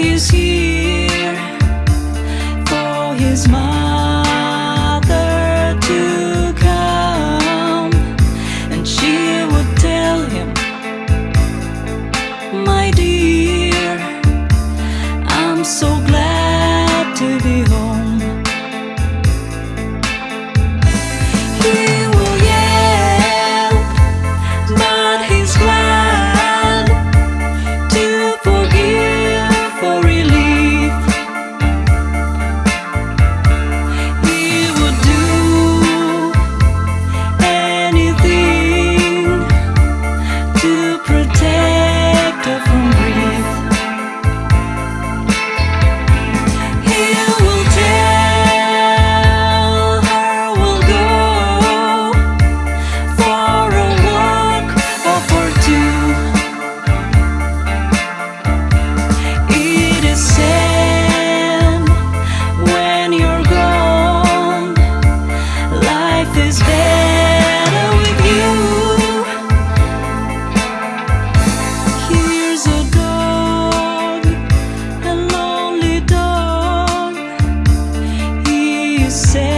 is here for his mother to come. And she would tell him my dear I'm so glad say